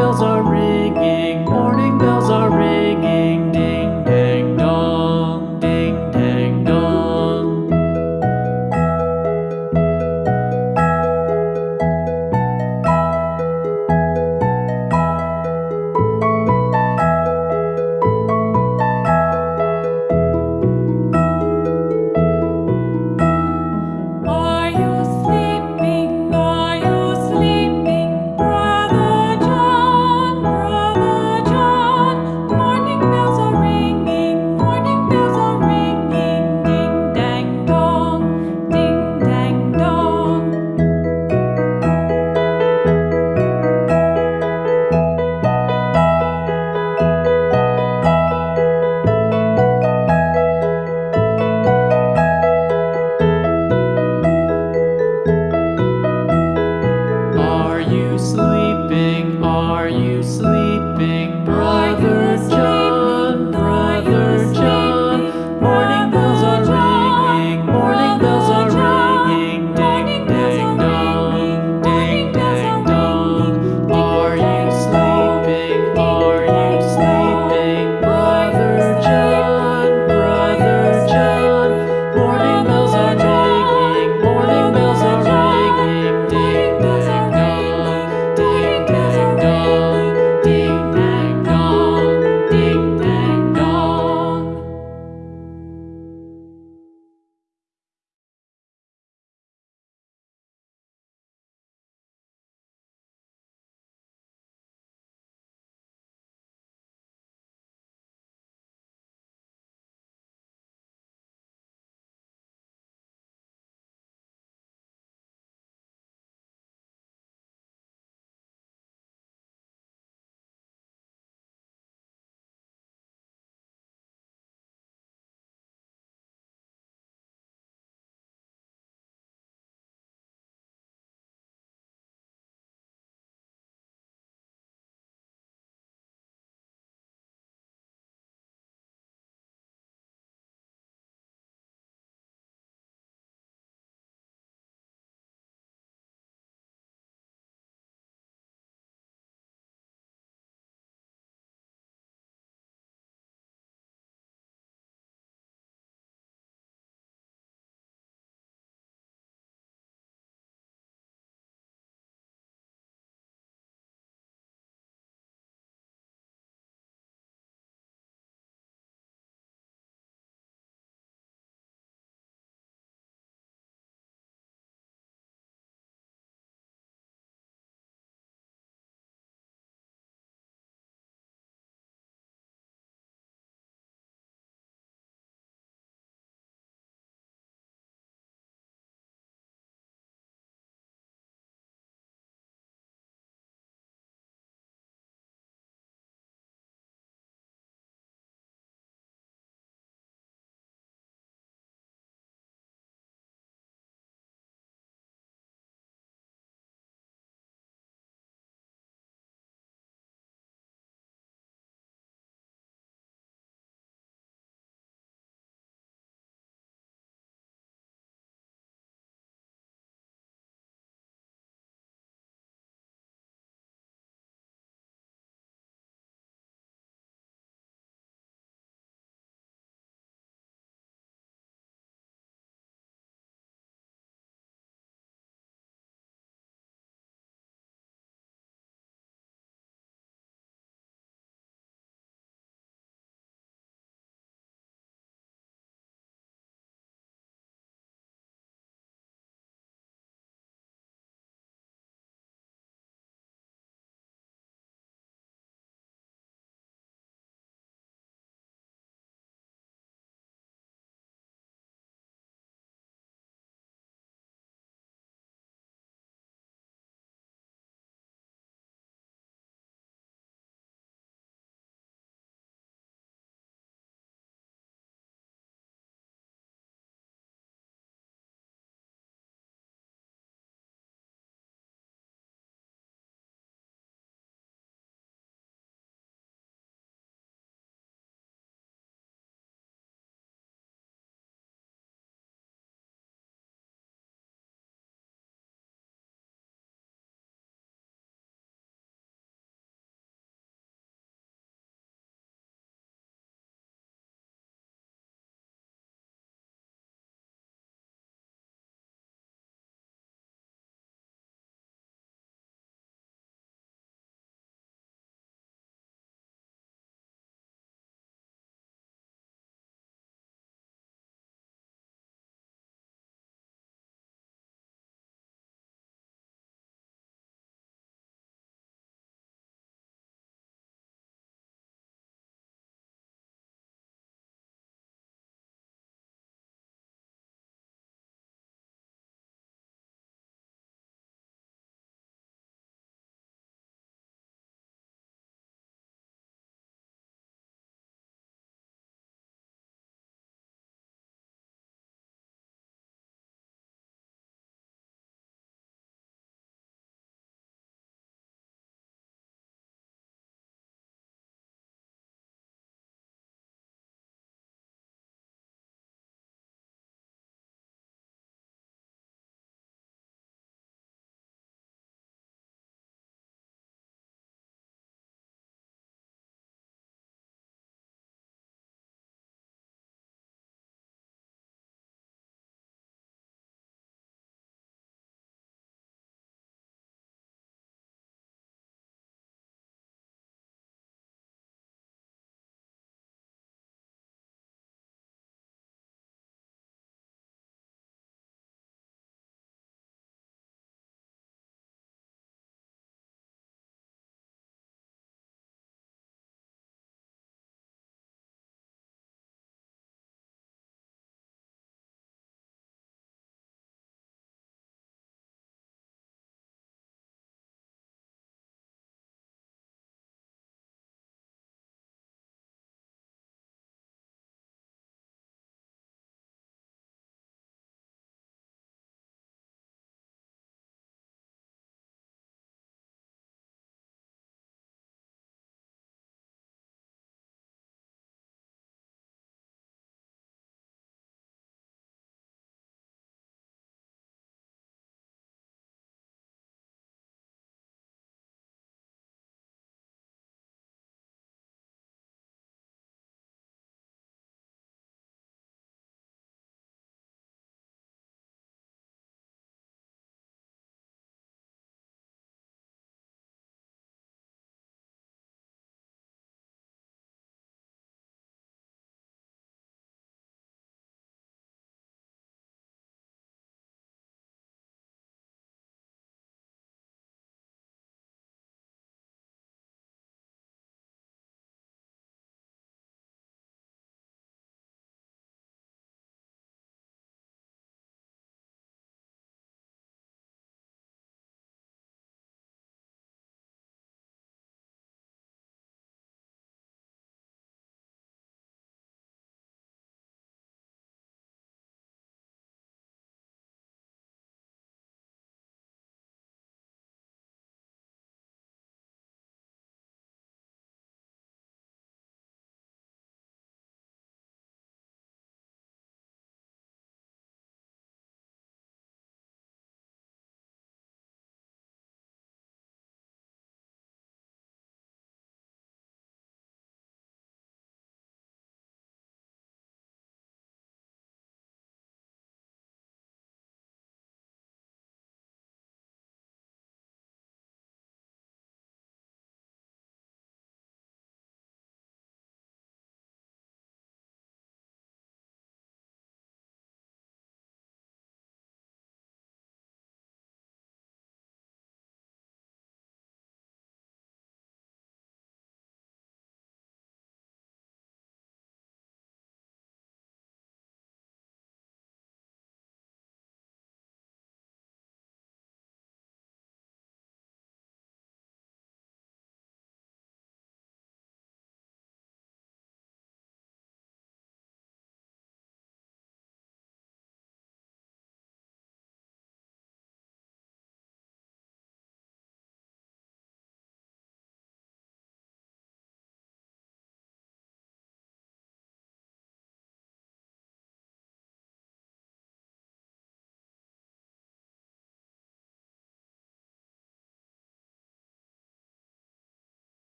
bills are